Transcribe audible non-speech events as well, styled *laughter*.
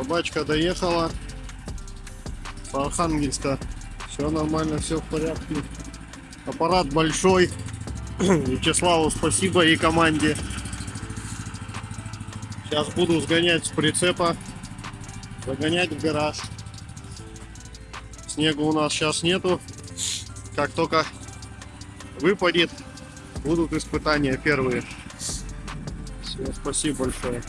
Собачка доехала с Архангельска. Все нормально, все в порядке. Аппарат большой. *clears throat* Вячеславу спасибо и команде. Сейчас буду сгонять с прицепа. Загонять в гараж. Снега у нас сейчас нету. Как только выпадет, будут испытания первые. Все, спасибо большое.